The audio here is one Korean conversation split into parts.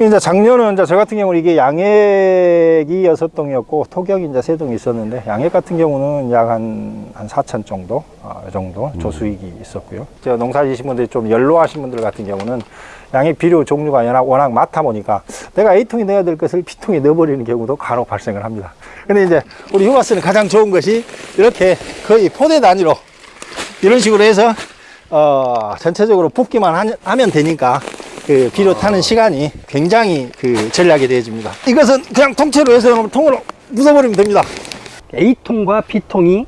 이제 작년은 이제 저 같은 경우는 이게 양액이 여섯 동이었고 토경이 이제 세 동이 있었는데 양액 같은 경우는 약 한한 4천 정도 어, 이 정도 조수익이 있었고요. 저 농사 지신 분들이 좀 연로하신 분들 같은 경우는 양액 비료 종류가 워낙, 워낙 많다 보니까 내가 A통에 넣어야 될 것을 B통에 넣어버리는 경우도 간혹 발생을 합니다. 근데 이제 우리 휴가스는 가장 좋은 것이 이렇게 거의 포대 단위로 이런 식으로 해서 어, 전체적으로 붓기만 하- 하면 되니까 그 비료 타는 시간이 굉장히 그 전략이 되어집니다. 이것은 그냥 통째로 해서 통으로 묻어버리면 됩니다. A통과 B통이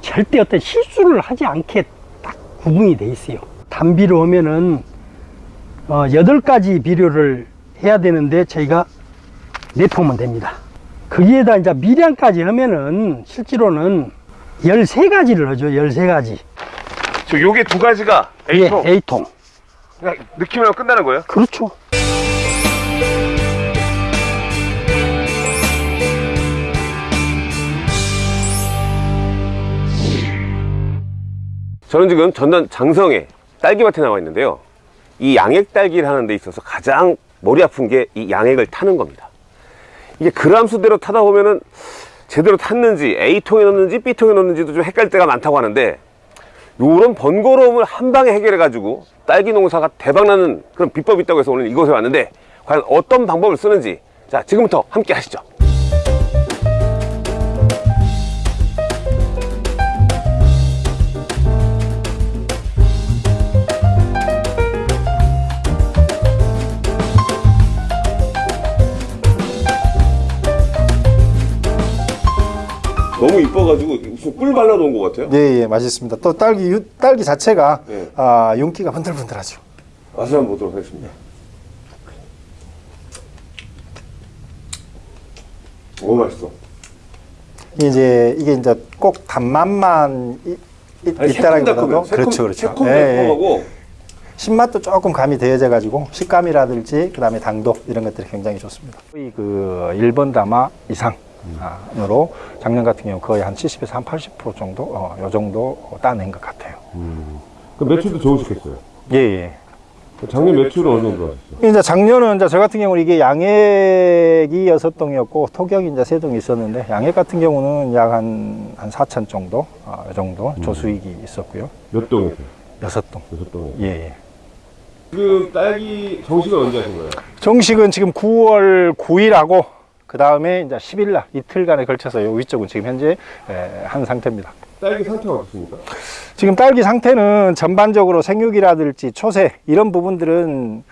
절대 어떤 실수를 하지 않게 딱 구분이 돼 있어요. 단비로 하면은 어, 8가지 비료를 해야 되는데 저희가 4통만 됩니다. 거기에다 이제 미량까지 하면은 실제로는 13가지를 하죠. 13가지. 저 요게 두 가지가 A통. 예, A통. 그냥 하면 끝나는 거예요? 그렇죠. 저는 지금 전남 장성에 딸기밭에 나와 있는데요. 이 양액 딸기를 하는 데 있어서 가장 머리 아픈 게 이 양액을 타는 겁니다. 이게 그람 수대로 타다 보면은 제대로 탔는지 A통에 넣는지 B통에 넣는지도 좀 헷갈릴 때가 많다고 하는데 요런 번거로움을 한 방에 해결해 가지고 딸기 농사가 대박나는 그런 비법이 있다고 해서 오늘 이곳에 왔는데 과연 어떤 방법을 쓰는지 자 지금부터 함께 하시죠. 너무 이뻐가지고 꿀 발라 놓은 것 같아요. 예, 예, 맛있습니다. 또 딸기, 유- 딸기 자체가 네. 아, 윤기가 번들번들하죠. 맛을 한번 보도록 하겠습니다. 오 맛있어. 이제 이게 이제 꼭 단맛만 있다라기보다도. 그렇죠, 그렇죠. 새콤 예, 예. 신맛도 조금 가미 되어져 가지고 식감이라든지 그다음에 당도 이런 것들이 굉장히 좋습니다. 거의 그 1번 담아 이상 으로 작년 같은 경우 거의 한 70에서 한 80% 정도 어, 요 정도 따낸 것 같아요. 그 매출도 좋으시겠어요. 예, 예. 작년 매출은 어느 정도 하셨어요? 이제 작년은 이제 저 같은 경우는 이게 양액이 여섯 동이었고 토경이 이제 세 동이 있었는데 양액 같은 경우는 약 한한 4천 정도 어, 이 정도 조수익이 있었고요. 몇 동이세요? 여섯 동. 여섯 동이. 예, 예. 지금 딸기 정식은 언제 하신 거예요? 정식은 지금 9월 9일하고 그 다음에 이제 10일 날 이틀간에 걸쳐서 요 위쪽은 지금 현재 에, 한 상태입니다. 딸기 상태가 어떻습니까? 지금 딸기 상태는 전반적으로 생육이라든지 초세 이런 부분들은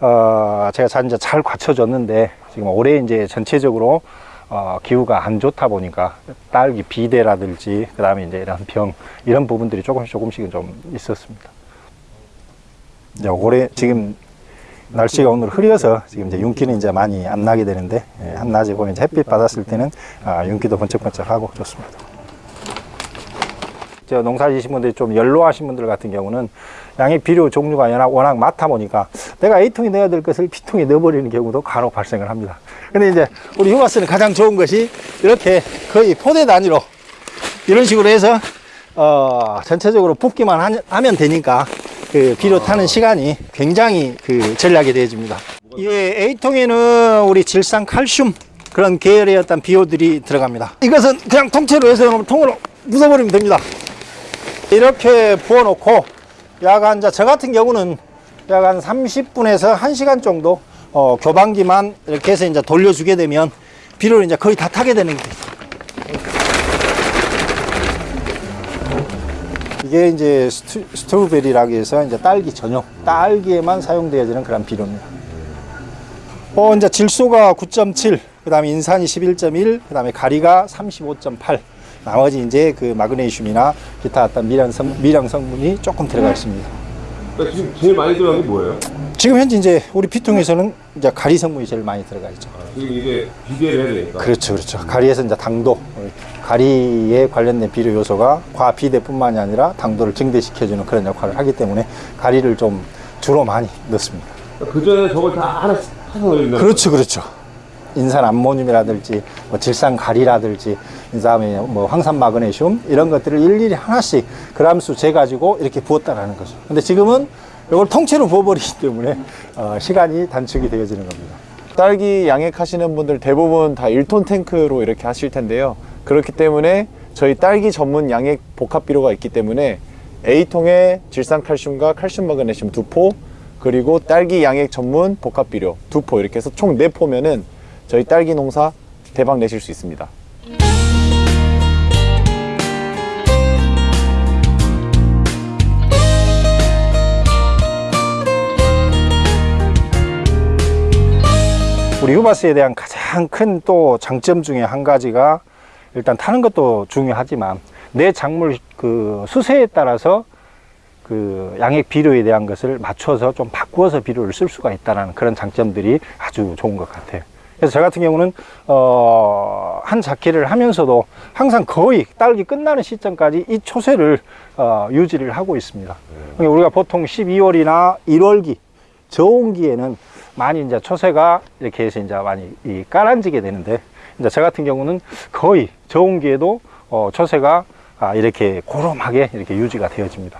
어, 제가 잘, 이제 잘 갖춰졌는데 지금 올해 이제 전체적으로 어, 기후가 안 좋다 보니까 딸기 비대라든지 그 다음에 이제 이런 병 이런 부분들이 조금씩 조금씩은 좀 있었습니다. 이제 올해 지금 날씨가 오늘 흐려서 지금 이제 윤기는 이제 많이 안 나게 되는데 예, 한낮에 보면 이제 햇빛 받았을 때는 아, 윤기도 번쩍번쩍하고 좋습니다. 저 농사 지신 분들이 좀 연로하신 분들 같은 경우는 양의 비료 종류가 워낙, 워낙 많다 보니까 내가 A통에 넣어야 될 것을 B통에 넣어버리는 경우도 간혹 발생을 합니다. 근데 이제 우리 휴가스는 가장 좋은 것이 이렇게 거의 포대 단위로 이런 식으로 해서 어, 전체적으로 붓기만 하- 하면 되니까 그 비료 타는 시간이 굉장히 그 전략이 되어집니다. 예, A통에는 우리 질산 칼슘 그런 계열의 어떤 비료들이 들어갑니다. 이것은 그냥 통째로 해서 통으로 묻어버리면 됩니다. 이렇게 부어놓고 약간 이제 저 같은 경우는 약 한 30분에서 1시간 정도 어, 교반기만 이렇게 해서 이제 돌려주게 되면 비료를 이제 거의 다 타게 되는 거예요. 이게 이제 st, strawberry라고 해서 이제 딸기 전용 딸기에만 사용되어지는 그런 비료입니다. 어, 이제 질소가 9.7, 그 다음에 인산이 11.1, 그 다음에 가리가 35.8. 나머지 이제 그 마그네슘이나 기타 어떤 미량, 성, 미량 성분이 조금 들어가 있습니다. 그러니까 지금 제일 많이 들어간 게 뭐예요? 지금 현재 이제 우리 피통에서는 이제 가리 성분이 제일 많이 들어가 있죠. 지금 이게 비대를 해야 되니까. 그렇죠, 그렇죠. 가리에서 이제 당도, 가리에 관련된 비료 요소가 과비대뿐만이 아니라 당도를 증대시켜주는 그런 역할을 하기 때문에 가리를 좀 주로 많이 넣습니다. 그 전에 저걸 다 하나씩 타서 넣는다. 그렇죠, 그렇죠. 인산 암모늄이라든지 뭐 질산 가리라든지 그다음에 뭐 황산 마그네슘 이런 것들을 일일이 하나씩 그람수 재 가지고 이렇게 부었다라는 거죠. 근데 지금은 이걸 통째로 부어버리기 때문에 어, 시간이 단축이 되어지는 겁니다. 딸기 양액 하시는 분들 대부분 다 1톤 탱크로 이렇게 하실 텐데요. 그렇기 때문에 저희 딸기 전문 양액 복합 비료가 있기 때문에 A통에 질산칼슘과 칼슘 마그네슘 두 포, 그리고 딸기 양액 전문 복합 비료 두포 이렇게 해서 총 네 포면은 저희 딸기 농사 대박 내실 수 있습니다. 우리 유바스에 대한 가장 큰 또 장점 중에 한 가지가 일단 타는 것도 중요하지만 내 작물 그 수세에 따라서 그 양액 비료에 대한 것을 맞춰서 좀 바꾸어서 비료를 쓸 수가 있다는 그런 장점들이 아주 좋은 것 같아요. 그래서 저 같은 경우는 어, 한 작기를 하면서도 항상 거의 딸기 끝나는 시점까지 이 초세를 어, 유지를 하고 있습니다. 그러니까 우리가 보통 12월이나 1월기 저온기에는 많이 이제 초세가 이렇게 해서 이제 많이 이 깔아지게 되는데 이제 저 같은 경우는 거의 저온기에도 어, 초세가 아, 이렇게 고름하게 이렇게 유지가 되어집니다.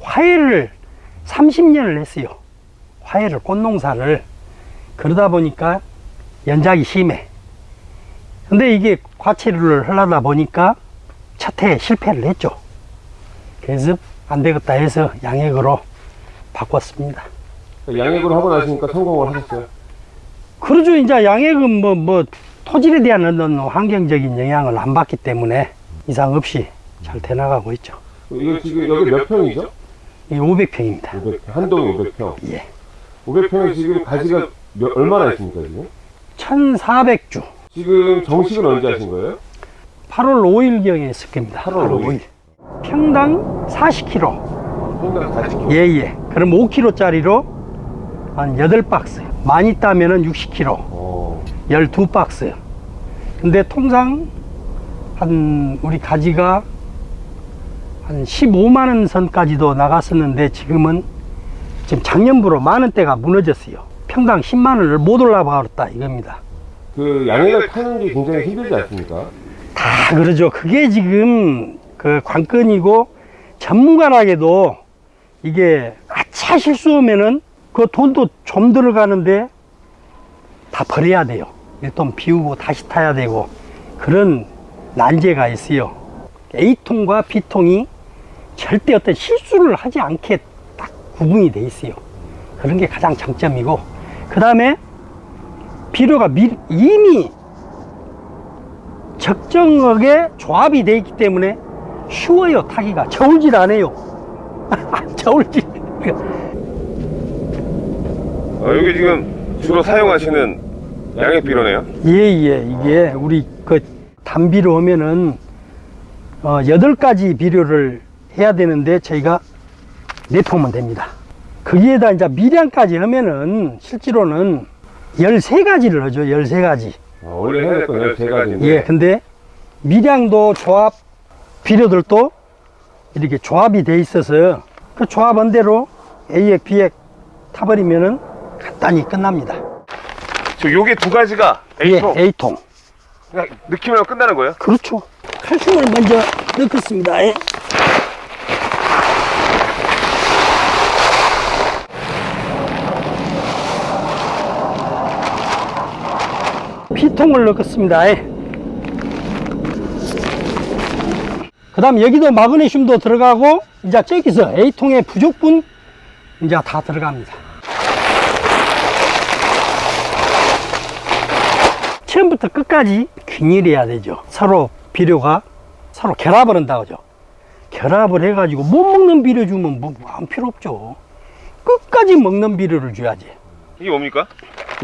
화해를 30년을 했어요. 화해를 꽃농사를 그러다 보니까 연작이 심해. 근데 이게 과체류를 하려다 보니까 첫 해에 실패를 했죠. 그래서 안 되겠다 해서 양액으로 바꿨습니다. 양액으로 하고 나시니까 성공을 하셨어요? 그러죠. 이제 양액은 뭐, 뭐, 토질에 대한 어떤 환경적인 영향을 안 받기 때문에 이상 없이 잘 돼나가고 있죠. 이거 지금 여기 몇 평이죠? 이 500평입니다. 500평. 한 동에 500평. 예. 500평에 지금 가지가 몇, 얼마나 있습니까, 지금? 1400주. 지금 정식은 언제 하신 거예요? 8월 5일경에 했을 겁니다. 8월 5일. 평당 40kg. 평당 40kg. 예, 예. 그럼 5kg짜리로 한 8박스. 많이 따면은 60kg. 어. 12박스. 근데 통상 한 우리 가지가 한 15만 원 선까지도 나갔었는데 지금은 지금 작년부로 만 원대가 무너졌어요. 평당 10만 원을 못 올라버렸다 이겁니다. 그 양액을 타는 게 굉장히 힘들지 않습니까? 다 그러죠. 그게 지금 그 관건이고 전문가라게도 이게 아차 실수하면은 그 돈도 좀 들어가는데 다 버려야 돼요. 일돈 비우고 다시 타야 되고 그런 난제가 있어요. A통과 B통이 절대 어떤 실수를 하지 않게 딱 구분이 돼 있어요. 그런 게 가장 장점이고 그 다음에 비료가 미- 이미 적정하게 조합이 되어 있기 때문에 쉬워요 타기가. 저울질 안 해요. 저울질. 어, 여기 지금 주로 사용하시는 양액 비료네요. 예예. 이게 우리 그 단비로 하면은 어, 8가지 비료를 해야 되는데 저희가 내포면 됩니다. 거기에다 이제 미량까지 하면은 실제로는 13가지를 하죠 13가지 어, 원래 해야 될건 13가지인데. 예, 근데 미량도 조합 비료들도 이렇게 조합이 돼 있어서 그 조합한 대로 A액, B액 타버리면은 간단히 끝납니다. 저 요게 두 가지가 A통. 예, A통. 그냥 넣기만 하면 끝나는 거예요? 그렇죠. 칼슘을 먼저 넣겠습니다. 예. B 통을 넣겠습니다. 예. 그 다음 여기도 마그네슘도 들어가고 이제 저기서 A통의 부족분 이제 다 들어갑니다. 처음부터 끝까지 균일해야 되죠. 서로 비료가 서로 결합을 한다고 하죠. 결합을 해가지고 못 먹는 비료 주면 뭐 아무 필요 없죠. 끝까지 먹는 비료를 줘야지. 이게 뭡니까?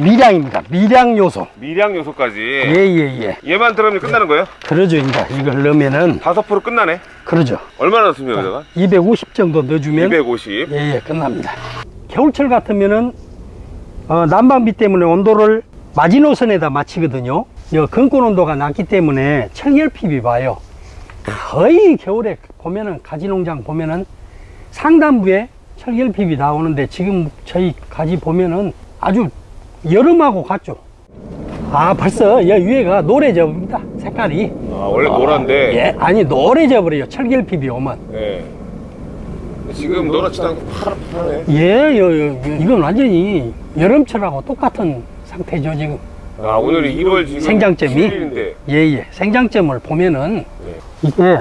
미량입니다. 미량 요소. 미량 요소까지. 예예예. 얘만 들어가면 끝나는 거예요? 그러죠. 이제 이걸 넣으면은 다섯 프로 끝나네. 그러죠. 얼마나 넣습니까, 여기다가? 250 정도 넣어주면 250. 예예 끝납니다. 겨울철 같으면은 어, 난방비 때문에 온도를 마지노선에다 맞추거든요. 여 근권 온도가 낮기 때문에 철결핍이 봐요. 거의 겨울에 보면은 가지 농장 보면은 상단부에 철결핍이 나오는데 지금 저희 가지 보면은 아주 여름하고 같죠. 아 벌써 여 위에가 노래져입니다. 색깔이. 아, 원래 노란데. 예, 아니 노래져 버려요. 철결핍이 오면. 예. 지금 노랗지도 않고 파랗네. 예, 요, 요, 요, 이건 완전히 여름철하고 똑같은 상태죠 지금. 아, 오늘이 1월 지금 생장점이 7일인데. 예예 생장점을 보면은 네. 이게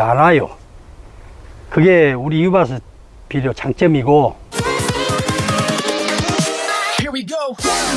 안 와요. 그게 우리 유바스 비료 장점이고 go.